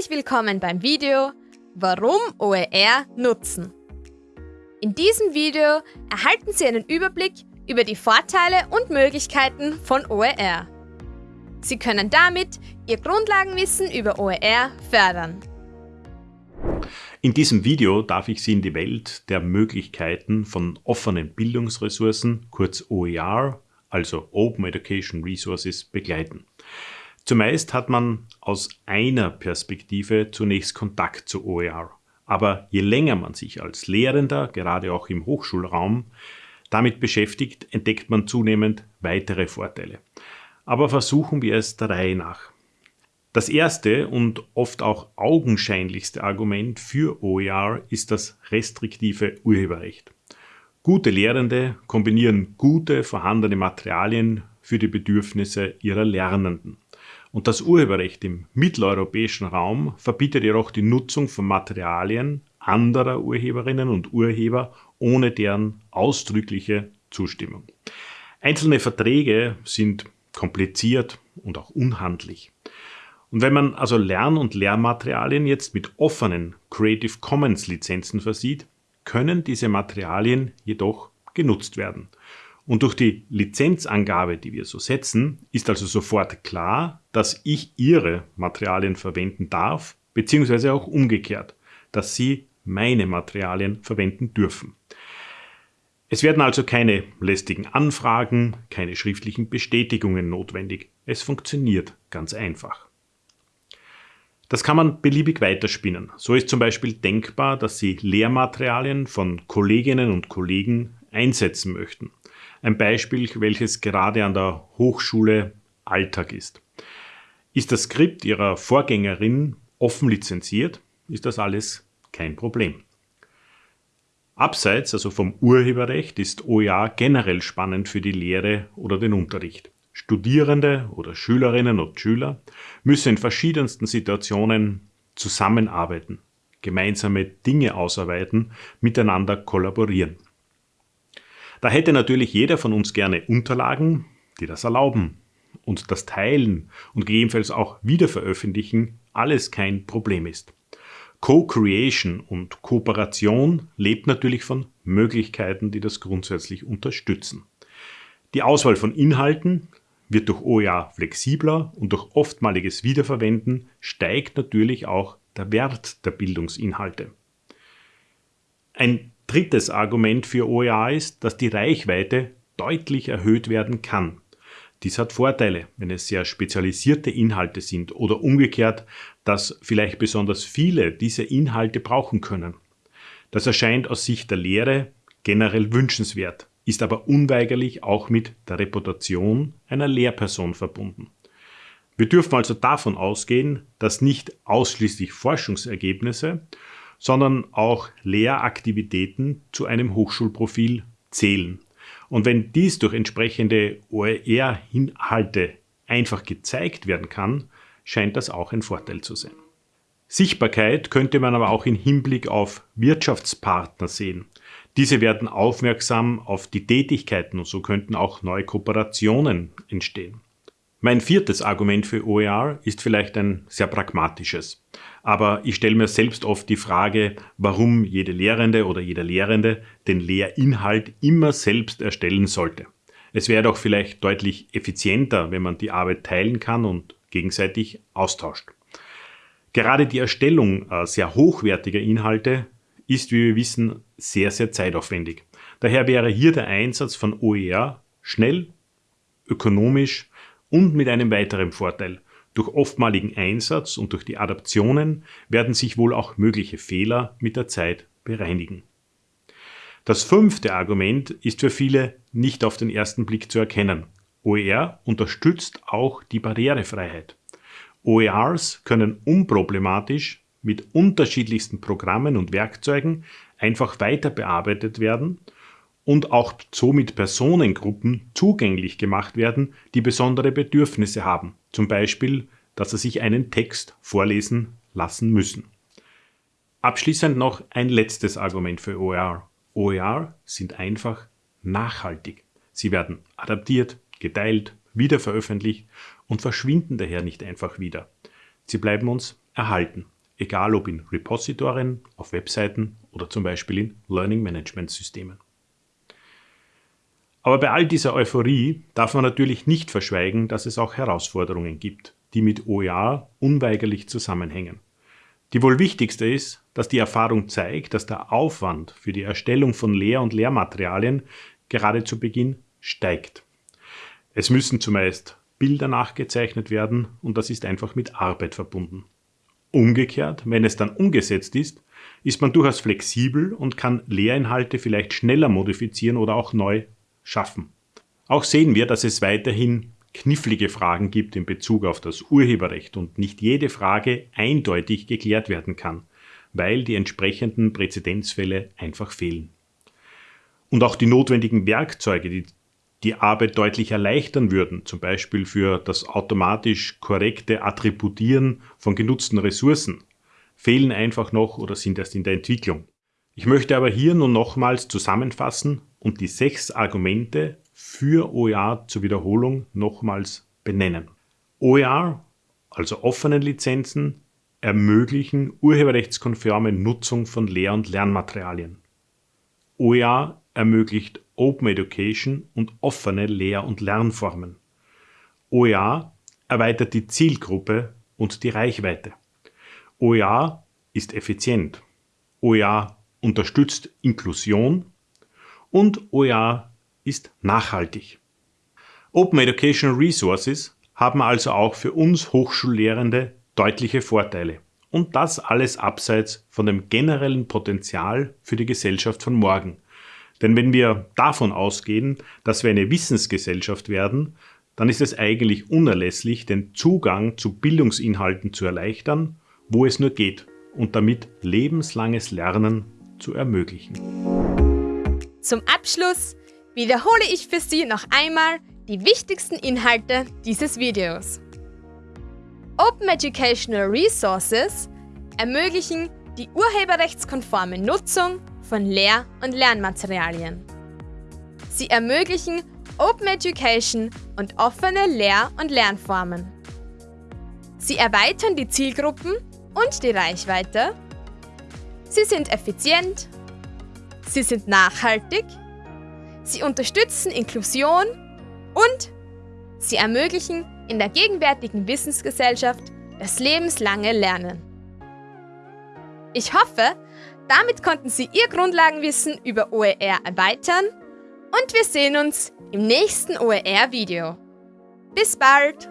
Herzlich willkommen beim Video Warum OER nutzen. In diesem Video erhalten Sie einen Überblick über die Vorteile und Möglichkeiten von OER. Sie können damit Ihr Grundlagenwissen über OER fördern. In diesem Video darf ich Sie in die Welt der Möglichkeiten von offenen Bildungsressourcen, kurz OER, also Open Education Resources, begleiten. Zumeist hat man aus einer Perspektive zunächst Kontakt zu OER. Aber je länger man sich als Lehrender, gerade auch im Hochschulraum, damit beschäftigt, entdeckt man zunehmend weitere Vorteile. Aber versuchen wir es der Reihe nach. Das erste und oft auch augenscheinlichste Argument für OER ist das restriktive Urheberrecht. Gute Lehrende kombinieren gute vorhandene Materialien für die Bedürfnisse ihrer Lernenden. Und das Urheberrecht im mitteleuropäischen Raum verbietet jedoch die Nutzung von Materialien anderer Urheberinnen und Urheber ohne deren ausdrückliche Zustimmung. Einzelne Verträge sind kompliziert und auch unhandlich. Und wenn man also Lern- und Lehrmaterialien jetzt mit offenen Creative Commons Lizenzen versieht, können diese Materialien jedoch genutzt werden. Und durch die Lizenzangabe, die wir so setzen, ist also sofort klar, dass ich Ihre Materialien verwenden darf, beziehungsweise auch umgekehrt, dass Sie meine Materialien verwenden dürfen. Es werden also keine lästigen Anfragen, keine schriftlichen Bestätigungen notwendig. Es funktioniert ganz einfach. Das kann man beliebig weiterspinnen. So ist zum Beispiel denkbar, dass Sie Lehrmaterialien von Kolleginnen und Kollegen einsetzen möchten. Ein Beispiel, welches gerade an der Hochschule Alltag ist. Ist das Skript Ihrer Vorgängerin offen lizenziert, ist das alles kein Problem. Abseits, also vom Urheberrecht, ist OER generell spannend für die Lehre oder den Unterricht. Studierende oder Schülerinnen und Schüler müssen in verschiedensten Situationen zusammenarbeiten, gemeinsame Dinge ausarbeiten, miteinander kollaborieren. Da hätte natürlich jeder von uns gerne Unterlagen, die das erlauben. Und das Teilen und gegebenenfalls auch Wiederveröffentlichen alles kein Problem ist. Co-Creation und Kooperation lebt natürlich von Möglichkeiten, die das grundsätzlich unterstützen. Die Auswahl von Inhalten wird durch OER flexibler und durch oftmaliges Wiederverwenden steigt natürlich auch der Wert der Bildungsinhalte. Ein drittes Argument für OER ist, dass die Reichweite deutlich erhöht werden kann. Dies hat Vorteile, wenn es sehr spezialisierte Inhalte sind oder umgekehrt, dass vielleicht besonders viele diese Inhalte brauchen können. Das erscheint aus Sicht der Lehre generell wünschenswert, ist aber unweigerlich auch mit der Reputation einer Lehrperson verbunden. Wir dürfen also davon ausgehen, dass nicht ausschließlich Forschungsergebnisse, sondern auch Lehraktivitäten zu einem Hochschulprofil zählen. Und wenn dies durch entsprechende OER-Inhalte einfach gezeigt werden kann, scheint das auch ein Vorteil zu sein. Sichtbarkeit könnte man aber auch im Hinblick auf Wirtschaftspartner sehen. Diese werden aufmerksam auf die Tätigkeiten und so könnten auch neue Kooperationen entstehen. Mein viertes Argument für OER ist vielleicht ein sehr pragmatisches. Aber ich stelle mir selbst oft die Frage, warum jede Lehrende oder jeder Lehrende den Lehrinhalt immer selbst erstellen sollte. Es wäre doch vielleicht deutlich effizienter, wenn man die Arbeit teilen kann und gegenseitig austauscht. Gerade die Erstellung äh, sehr hochwertiger Inhalte ist, wie wir wissen, sehr, sehr zeitaufwendig. Daher wäre hier der Einsatz von OER schnell, ökonomisch und mit einem weiteren Vorteil. Durch oftmaligen Einsatz und durch die Adaptionen werden sich wohl auch mögliche Fehler mit der Zeit bereinigen. Das fünfte Argument ist für viele nicht auf den ersten Blick zu erkennen. OER unterstützt auch die Barrierefreiheit. OERs können unproblematisch mit unterschiedlichsten Programmen und Werkzeugen einfach weiter bearbeitet werden und auch somit Personengruppen zugänglich gemacht werden, die besondere Bedürfnisse haben, zum Beispiel, dass sie sich einen Text vorlesen lassen müssen. Abschließend noch ein letztes Argument für OER. OER sind einfach nachhaltig. Sie werden adaptiert, geteilt, wiederveröffentlicht und verschwinden daher nicht einfach wieder. Sie bleiben uns erhalten, egal ob in Repositorien, auf Webseiten oder zum Beispiel in Learning Management Systemen. Aber bei all dieser Euphorie darf man natürlich nicht verschweigen, dass es auch Herausforderungen gibt, die mit OER unweigerlich zusammenhängen. Die wohl wichtigste ist, dass die Erfahrung zeigt, dass der Aufwand für die Erstellung von Lehr- und Lehrmaterialien gerade zu Beginn steigt. Es müssen zumeist Bilder nachgezeichnet werden und das ist einfach mit Arbeit verbunden. Umgekehrt, wenn es dann umgesetzt ist, ist man durchaus flexibel und kann Lehrinhalte vielleicht schneller modifizieren oder auch neu schaffen. Auch sehen wir, dass es weiterhin knifflige Fragen gibt in Bezug auf das Urheberrecht und nicht jede Frage eindeutig geklärt werden kann, weil die entsprechenden Präzedenzfälle einfach fehlen. Und auch die notwendigen Werkzeuge, die die Arbeit deutlich erleichtern würden, zum Beispiel für das automatisch korrekte Attributieren von genutzten Ressourcen, fehlen einfach noch oder sind erst in der Entwicklung. Ich möchte aber hier nun nochmals zusammenfassen und die sechs Argumente für OER zur Wiederholung nochmals benennen. OER, also offenen Lizenzen, ermöglichen urheberrechtskonforme Nutzung von Lehr- und Lernmaterialien. OER ermöglicht Open Education und offene Lehr- und Lernformen. OER erweitert die Zielgruppe und die Reichweite. OER ist effizient. OER unterstützt Inklusion und OER ist nachhaltig. Open Educational Resources haben also auch für uns Hochschullehrende deutliche Vorteile. Und das alles abseits von dem generellen Potenzial für die Gesellschaft von morgen. Denn wenn wir davon ausgehen, dass wir eine Wissensgesellschaft werden, dann ist es eigentlich unerlässlich, den Zugang zu Bildungsinhalten zu erleichtern, wo es nur geht und damit lebenslanges Lernen zu ermöglichen. Zum Abschluss wiederhole ich für Sie noch einmal die wichtigsten Inhalte dieses Videos. Open Educational Resources ermöglichen die urheberrechtskonforme Nutzung von Lehr- und Lernmaterialien. Sie ermöglichen Open Education und offene Lehr- und Lernformen. Sie erweitern die Zielgruppen und die Reichweite. Sie sind effizient. Sie sind nachhaltig. Sie unterstützen Inklusion und sie ermöglichen in der gegenwärtigen Wissensgesellschaft das lebenslange Lernen. Ich hoffe, damit konnten Sie Ihr Grundlagenwissen über OER erweitern und wir sehen uns im nächsten OER-Video. Bis bald!